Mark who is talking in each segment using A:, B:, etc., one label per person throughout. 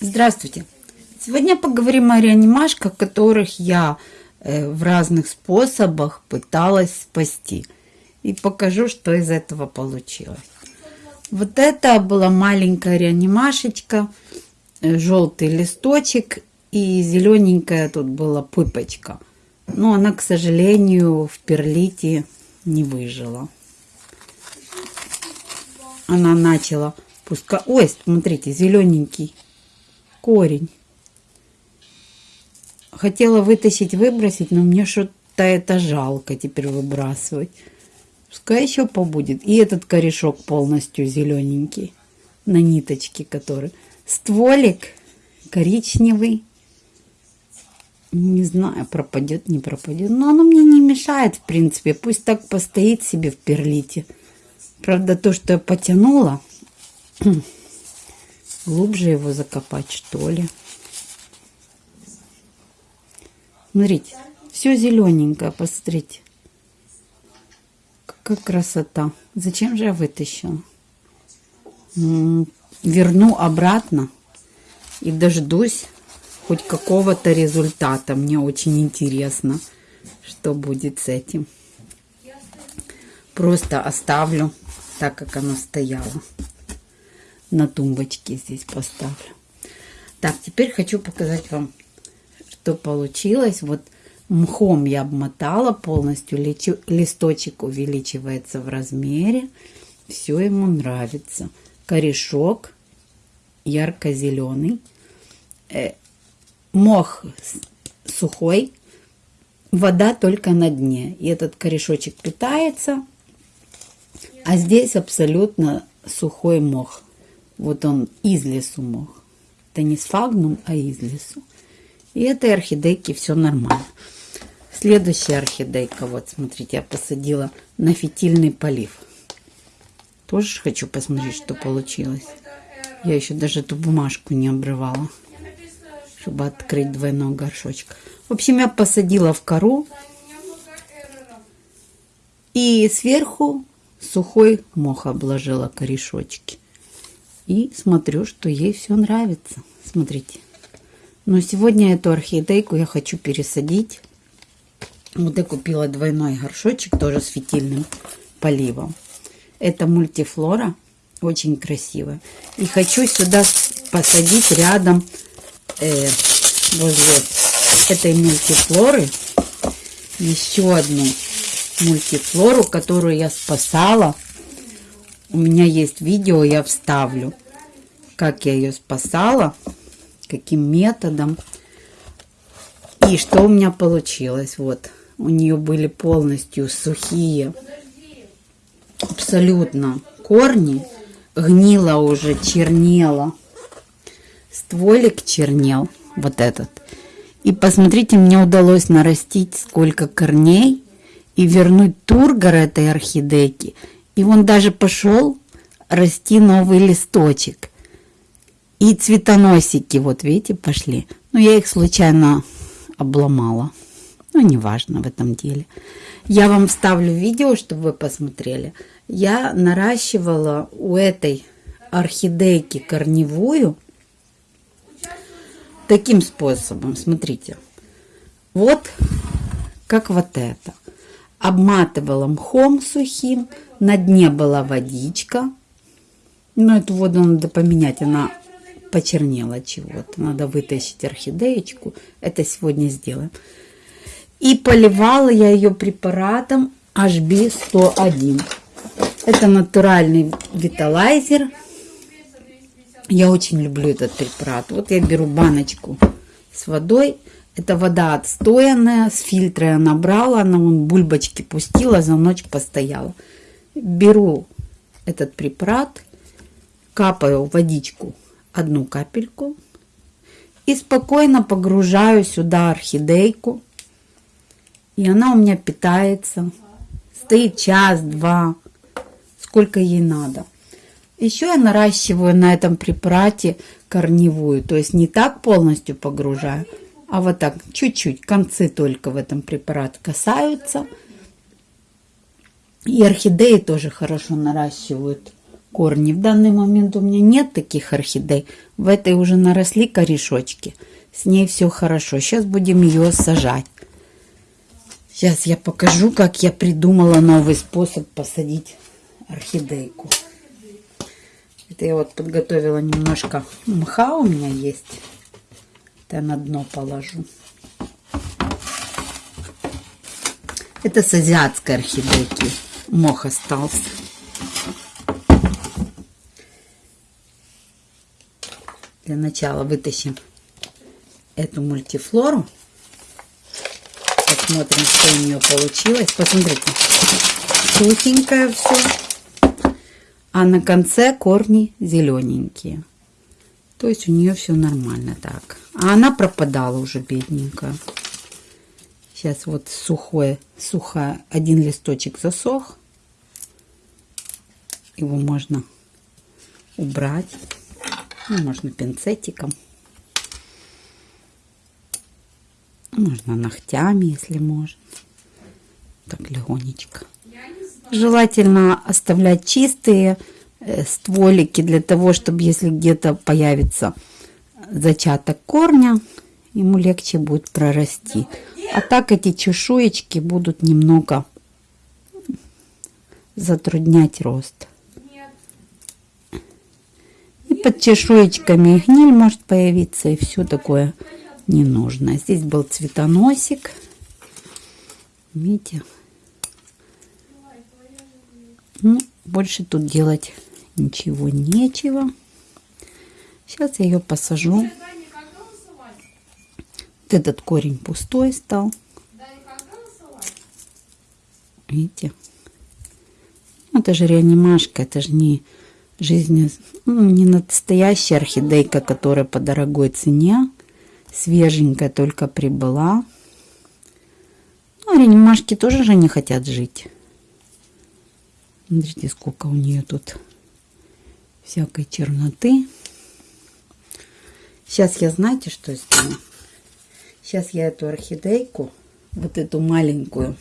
A: Здравствуйте! Сегодня поговорим о реанимашках, которых я э, в разных способах пыталась спасти. И покажу, что из этого получилось. Вот это была маленькая реанимашечка, э, желтый листочек и зелененькая тут была пыпочка. Но она, к сожалению, в перлите не выжила. Она начала пускать... Ой, смотрите, зелененький корень. Хотела вытащить, выбросить, но мне что-то это жалко теперь выбрасывать. Пускай еще побудет. И этот корешок полностью зелененький. На ниточке который. Стволик коричневый. Не знаю, пропадет, не пропадет. Но оно мне не мешает, в принципе. Пусть так постоит себе в перлите. Правда, то, что я потянула, глубже его закопать, что ли. Смотрите, все зелененькое, посмотрите. Какая красота. Зачем же я вытащила? Верну обратно и дождусь хоть какого-то результата. Мне очень интересно, что будет с этим. Просто оставлю так, как оно стояло на тумбочке здесь поставлю. Так, теперь хочу показать вам, что получилось. Вот мхом я обмотала полностью, листочек увеличивается в размере. Все ему нравится. Корешок ярко-зеленый. Э, мох сухой, вода только на дне. И этот корешочек питается, а здесь абсолютно сухой мох. Вот он из лесу мох. Это не сфагнум, а из лесу. И этой орхидейке все нормально. Следующая орхидейка, вот смотрите, я посадила на фитильный полив. Тоже хочу посмотреть, что получилось. Я еще даже эту бумажку не обрывала, чтобы открыть двойной горшочек. В общем, я посадила в кору. И сверху сухой мох обложила корешочки. И смотрю, что ей все нравится. Смотрите. Но сегодня эту орхидейку я хочу пересадить. Вот я купила двойной горшочек, тоже с фитильным поливом. Это мультифлора, очень красивая. И хочу сюда посадить рядом э, возле этой мультифлоры еще одну мультифлору, которую я спасала у меня есть видео, я вставлю, как я ее спасала, каким методом. И что у меня получилось. Вот, у нее были полностью сухие, абсолютно корни. Гнила уже, чернела. Стволик чернел, вот этот. И посмотрите, мне удалось нарастить сколько корней и вернуть тургор этой орхидейки – и он даже пошел расти новый листочек. И цветоносики, вот видите, пошли. Но я их случайно обломала. Ну, неважно в этом деле. Я вам вставлю видео, чтобы вы посмотрели. Я наращивала у этой орхидейки корневую таким способом. Смотрите. Вот как вот это обматывала мхом сухим, на дне была водичка. Но эту воду надо поменять, она почернела чего-то. Надо вытащить орхидеечку. Это сегодня сделаем. И поливала я ее препаратом HB101. Это натуральный виталайзер. Я очень люблю этот препарат. Вот я беру баночку с водой это вода отстоянная, с фильтра я набрала, она вон бульбочки пустила, за ночь постояла. Беру этот препарат, капаю водичку одну капельку и спокойно погружаю сюда орхидейку. И она у меня питается. Стоит час-два, сколько ей надо. Еще я наращиваю на этом препарате корневую, то есть не так полностью погружаю, а вот так чуть-чуть, концы только в этом препарат касаются. И орхидеи тоже хорошо наращивают корни. В данный момент у меня нет таких орхидей. В этой уже наросли корешочки. С ней все хорошо. Сейчас будем ее сажать. Сейчас я покажу, как я придумала новый способ посадить орхидейку. Это я вот подготовила немножко мха у меня есть. Это на дно положу. Это с азиатской орхидейки. Мох остался. Для начала вытащим эту мультифлору. Посмотрим, что у нее получилось. Посмотрите, сухенькое все. А на конце корни зелененькие. То есть у нее все нормально так. А она пропадала уже, бедненькая. Сейчас вот сухое, сухо, один листочек засох. Его можно убрать. Ну, можно пинцетиком. Можно ногтями, если можно. Так, легонечко. Желательно оставлять чистые э, стволики для того, чтобы если где-то появится зачаток корня, ему легче будет прорасти. А так эти чешуечки будут немного затруднять рост. И под чешуечками гниль может появиться и все такое ненужное. Здесь был цветоносик. Видите? Ну, больше тут делать ничего нечего. Сейчас я ее посажу. Вот этот корень пустой стал. Видите? Это же реанимашка, это же не жизнь, ну, не настоящая орхидейка, которая по дорогой цене. Свеженькая только прибыла. Ну, реанимашки тоже же не хотят жить. Смотрите, сколько у нее тут всякой черноты. Сейчас я, знаете, что сделаю? Сейчас я эту орхидейку, вот эту маленькую,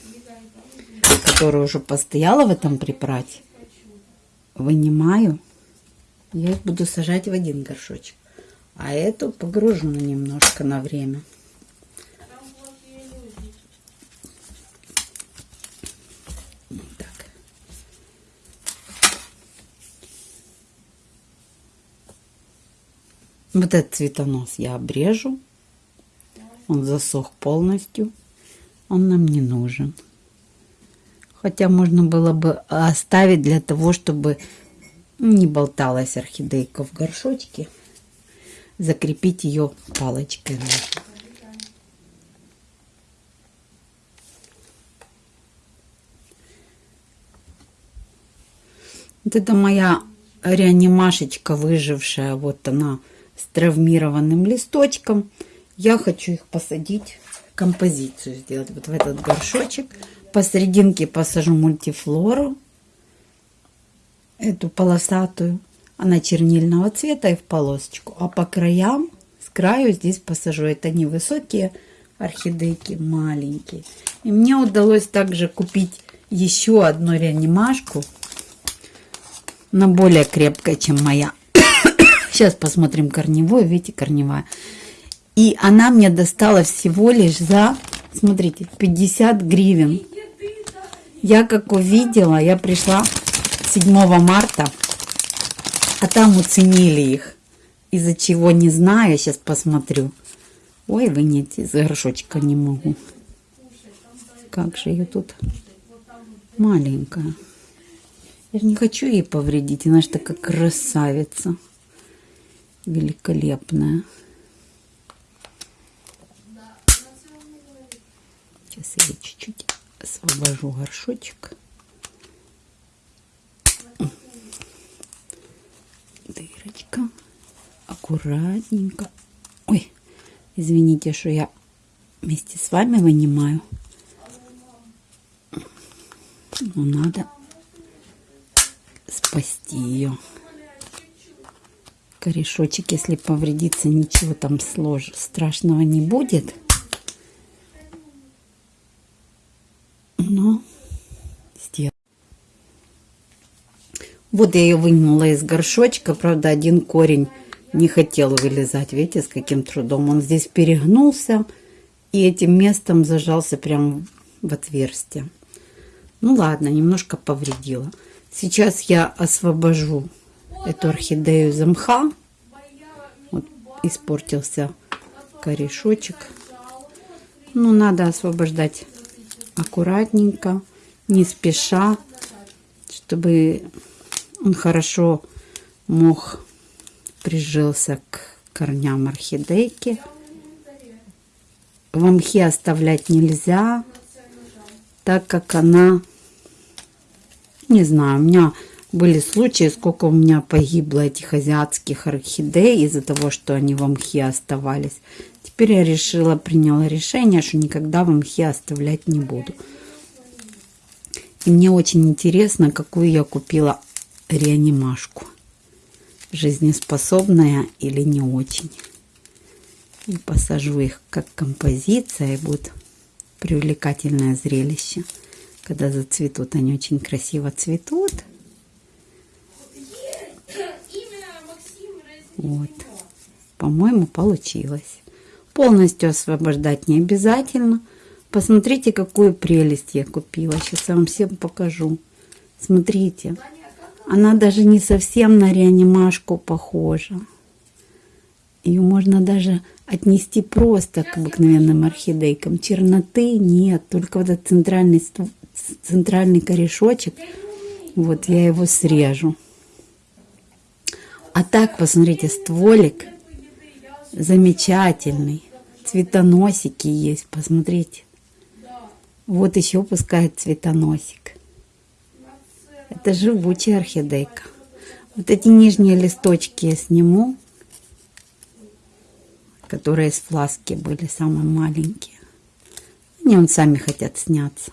A: которая уже постояла в этом препарате, вынимаю. Я их буду сажать в один горшочек. А эту погружу немножко на время. Вот этот цветонос я обрежу. Он засох полностью. Он нам не нужен. Хотя можно было бы оставить для того, чтобы не болталась орхидейка в горшочке. Закрепить ее палочкой. Вот это моя реанимашечка выжившая. Вот она с травмированным листочком. Я хочу их посадить, композицию сделать вот в этот горшочек. Посерединке посажу мультифлору, эту полосатую. Она чернильного цвета и в полосочку. А по краям, с краю здесь посажу. Это невысокие орхидейки, маленькие. И мне удалось также купить еще одну реанимашку. Но более крепкая, чем моя. Сейчас посмотрим корневую. Видите, корневая. И она мне достала всего лишь за, смотрите, 50 гривен. Я как увидела, я пришла 7 марта, а там уценили их. Из-за чего не знаю, сейчас посмотрю. Ой, вынять из горшочка не могу. Как же ее тут маленькая. Я же не хочу ей повредить, она же такая красавица. Великолепная. Сейчас я чуть-чуть освобожу горшочек. Дырочка. Аккуратненько. Ой, извините, что я вместе с вами вынимаю. Но надо спасти ее. Корешочек, если повредится, ничего там слож... страшного не будет. Вот я ее вынула из горшочка. Правда, один корень не хотел вылезать. Видите, с каким трудом. Он здесь перегнулся и этим местом зажался прямо в отверстие. Ну ладно, немножко повредила. Сейчас я освобожу эту орхидею из мха. Вот испортился корешочек. Ну, надо освобождать аккуратненько, не спеша, чтобы он хорошо мог прижился к корням орхидейки. В мхе оставлять нельзя, так как она, не знаю, у меня были случаи, сколько у меня погибло этих азиатских орхидей из-за того, что они в мхе оставались. Теперь я решила, приняла решение, что никогда в мхе оставлять не буду. И мне очень интересно, какую я купила реанимашку. Жизнеспособная или не очень. И посажу их как композиция, и будет привлекательное зрелище. Когда зацветут, они очень красиво цветут. Вот. По-моему, получилось. Полностью освобождать не обязательно. Посмотрите, какую прелесть я купила. Сейчас я вам всем покажу. Смотрите. Она даже не совсем на реанимашку похожа. Ее можно даже отнести просто к обыкновенным орхидейкам. Черноты нет, только вот этот центральный, центральный корешочек. Вот я его срежу. А так, посмотрите, стволик замечательный. Цветоносики есть, посмотрите. Вот еще пускает цветоносик. Это живучая орхидейка. Вот эти нижние листочки я сниму, которые из фласки были самые маленькие. Они он сами хотят сняться.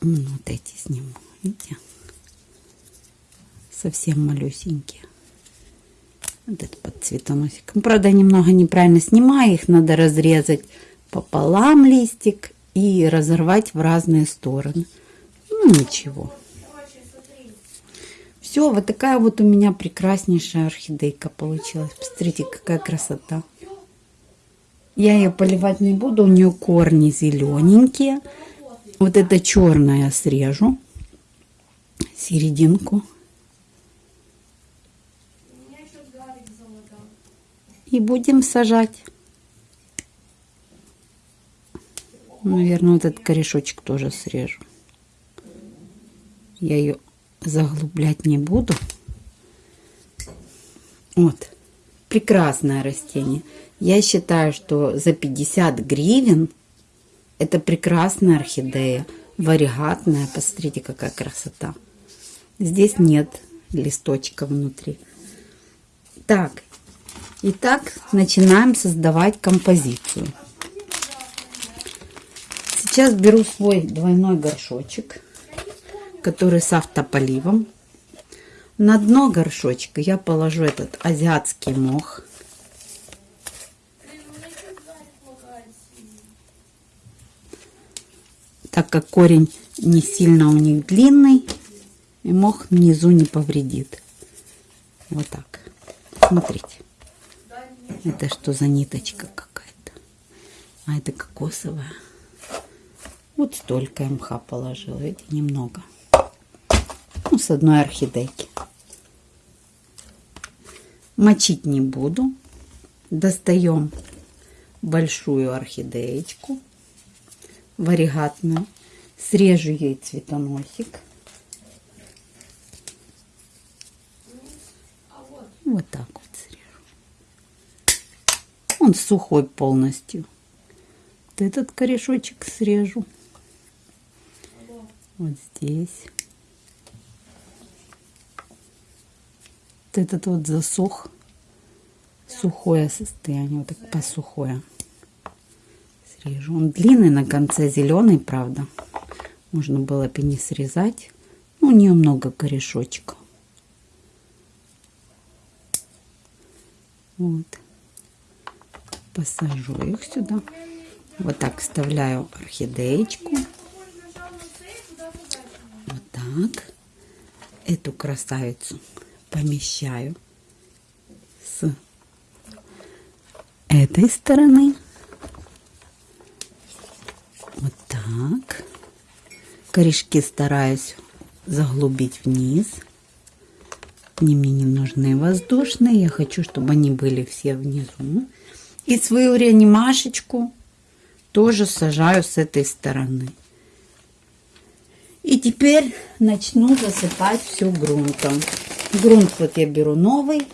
A: Ну, вот эти сниму, видите? Совсем малюсенькие. Вот это под цветоносиком. Правда, немного неправильно снимаю. Их надо разрезать пополам листик и разорвать в разные стороны. Ну, ничего. Все, вот такая вот у меня прекраснейшая орхидейка получилась. Посмотрите, какая красота. Я ее поливать не буду, у нее корни зелененькие. Вот это черное срежу, серединку. И будем сажать. Наверное, вот этот корешочек тоже срежу. Я ее заглублять не буду. Вот. Прекрасное растение. Я считаю, что за 50 гривен это прекрасная орхидея. Варигатная. Посмотрите, какая красота. Здесь нет листочка внутри. Так, Итак, начинаем создавать композицию. Сейчас беру свой двойной горшочек, который с автополивом. На дно горшочка я положу этот азиатский мох. Так как корень не сильно у них длинный, и мох внизу не повредит. Вот так. Смотрите. Это что за ниточка какая-то? А это кокосовая. Вот столько мха положила. Видите, немного. Ну, с одной орхидейки. Мочить не буду. Достаем большую орхидеечку варигатную. Срежу ей цветоносик. Вот так вот. Он сухой полностью. Вот этот корешочек срежу. Вот здесь. Вот этот вот засох. Сухое состояние. Вот так посухое. Срежу. Он длинный на конце, зеленый, правда. Можно было бы не срезать. Ну, у нее много корешочков. Вот посажу их сюда. Вот так вставляю орхидеечку. Так, эту красавицу помещаю с этой стороны. Вот так. Корешки стараюсь заглубить вниз. Они мне не нужны воздушные. Я хочу, чтобы они были все внизу. И свою реанимашечку тоже сажаю с этой стороны. Теперь начну засыпать все грунтом. Грунт вот я беру новый.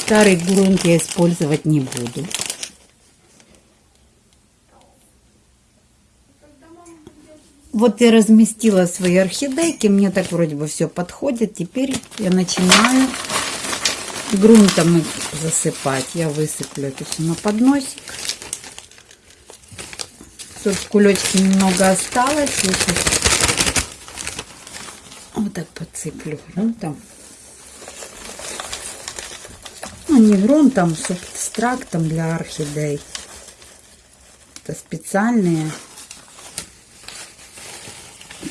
A: Старый грунт я использовать не буду. Вот я разместила свои орхидейки, мне так вроде бы все подходит. Теперь я начинаю грунтом их засыпать. Я высыплю это все на подносик. Тут в немного осталось. Вот так подсыплю грунтом. Ну, не грунтом, субстрактом для орхидей. Это специальные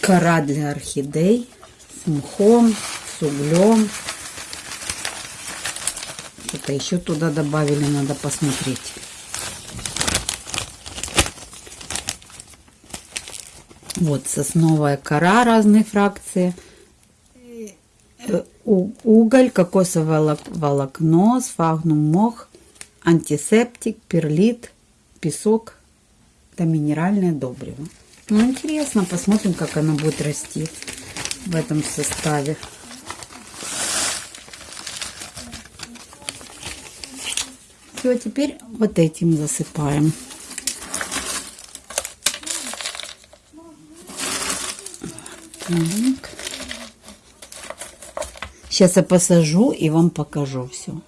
A: кора для орхидей с мхом, с углем. Что-то еще туда добавили, надо посмотреть. Вот сосновая кора разной фракции. Э, уголь, кокосовое волокно, сфагнум мох, антисептик, перлит, песок. Это минеральное добриво. Ну, интересно, посмотрим, как она будет расти в этом составе. Все, теперь вот этим засыпаем. Так. Сейчас я посажу и вам покажу все.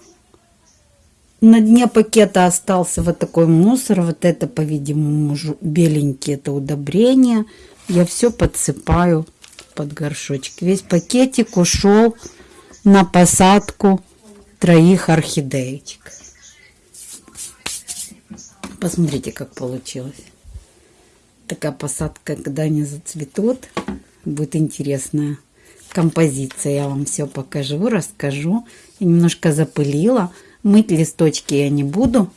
A: На дне пакета остался вот такой мусор. Вот это, по-видимому, беленькие это удобрение. Я все подсыпаю под горшочек. Весь пакетик ушел на посадку троих орхидеечек. Посмотрите, как получилось. Такая посадка, когда они зацветут, будет интересная композиция. Я вам все покажу, расскажу. Я немножко запылила. Мыть листочки я не буду.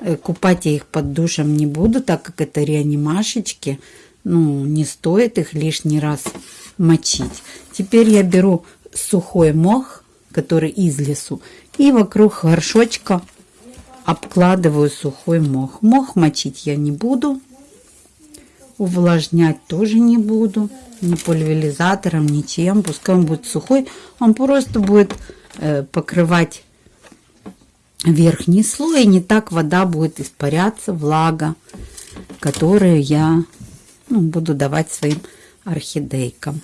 A: Э, купать я их под душем не буду, так как это реанимашечки. Ну, не стоит их лишний раз мочить. Теперь я беру сухой мох, который из лесу, и вокруг горшочка обкладываю сухой мох. Мох мочить я не буду. Увлажнять тоже не буду. Ни пульверизатором, ничем. Пускай он будет сухой. Он просто будет э, покрывать верхний слой, и не так вода будет испаряться, влага, которую я ну, буду давать своим орхидейкам.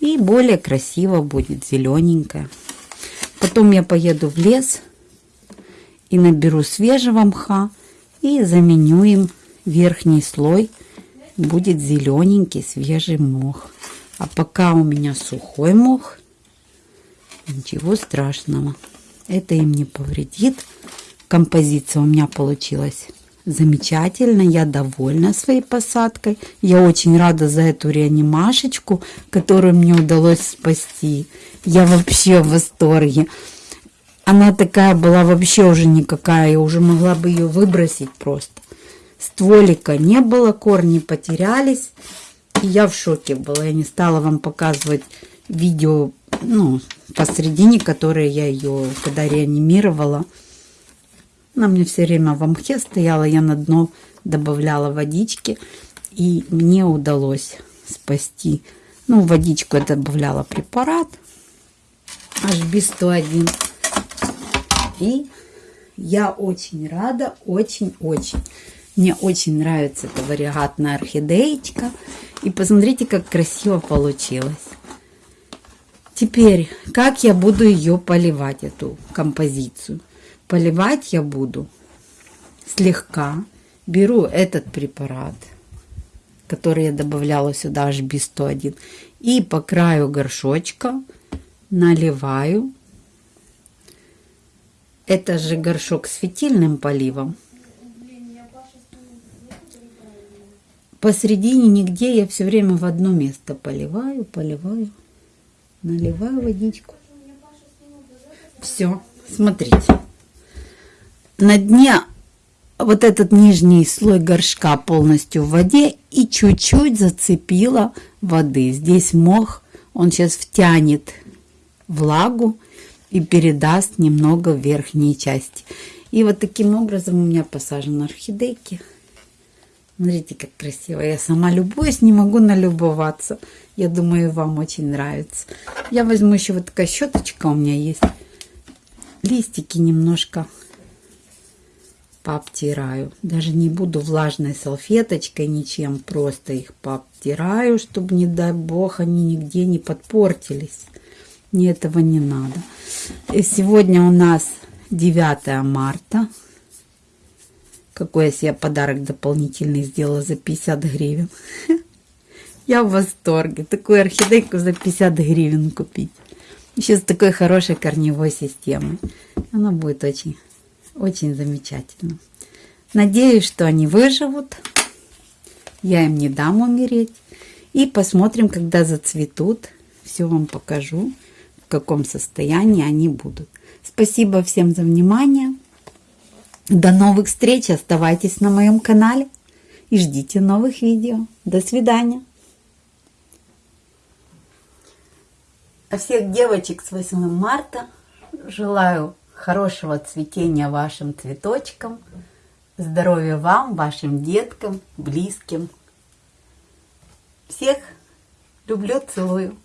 A: И более красиво будет, зелененькая. Потом я поеду в лес и наберу свежего мха и заменю им верхний слой. Будет зелененький свежий мох. А пока у меня сухой мох, ничего страшного это им не повредит. Композиция у меня получилась замечательно, я довольна своей посадкой. Я очень рада за эту реанимашечку, которую мне удалось спасти. Я вообще в восторге. Она такая была вообще уже никакая, я уже могла бы ее выбросить просто. Стволика не было, корни потерялись. И я в шоке была. Я не стала вам показывать видео ну, посередине, которое я ее, когда реанимировала, она мне все время в мхе стояла, я на дно добавляла водички, и мне удалось спасти. Ну, водичку я добавляла препарат HB101. И я очень рада, очень-очень. Мне очень нравится эта вариагатная орхидеечка. И посмотрите, как красиво получилось. Теперь, как я буду ее поливать, эту композицию? Поливать я буду слегка. Беру этот препарат, который я добавляла сюда, HB101, и по краю горшочка наливаю. Это же горшок с фитильным поливом. Посередине нигде я все время в одно место поливаю, поливаю, наливаю водичку. Все, смотрите. На дне вот этот нижний слой горшка полностью в воде и чуть-чуть зацепила воды. Здесь мох, он сейчас втянет влагу и передаст немного в верхней части. И вот таким образом у меня посажены орхидейки. Смотрите, как красиво. Я сама любуюсь, не могу налюбоваться. Я думаю, вам очень нравится. Я возьму еще вот такая щеточка у меня есть. Листики немножко пообтираю. Даже не буду влажной салфеточкой ничем, просто их пообтираю, чтобы, не дай бог, они нигде не подпортились. Мне этого не надо. И сегодня у нас 9 марта. Какой я себе подарок дополнительный сделала за 50 гривен. Я в восторге. Такую орхидейку за 50 гривен купить. Еще с такой хорошей корневой системой. Она будет очень очень замечательно. Надеюсь, что они выживут. Я им не дам умереть. И посмотрим, когда зацветут. Все вам покажу, в каком состоянии они будут. Спасибо всем за внимание. До новых встреч. Оставайтесь на моем канале и ждите новых видео. До свидания. А всех девочек с 8 марта желаю хорошего цветения вашим цветочкам, здоровья вам, вашим деткам, близким. Всех люблю, целую.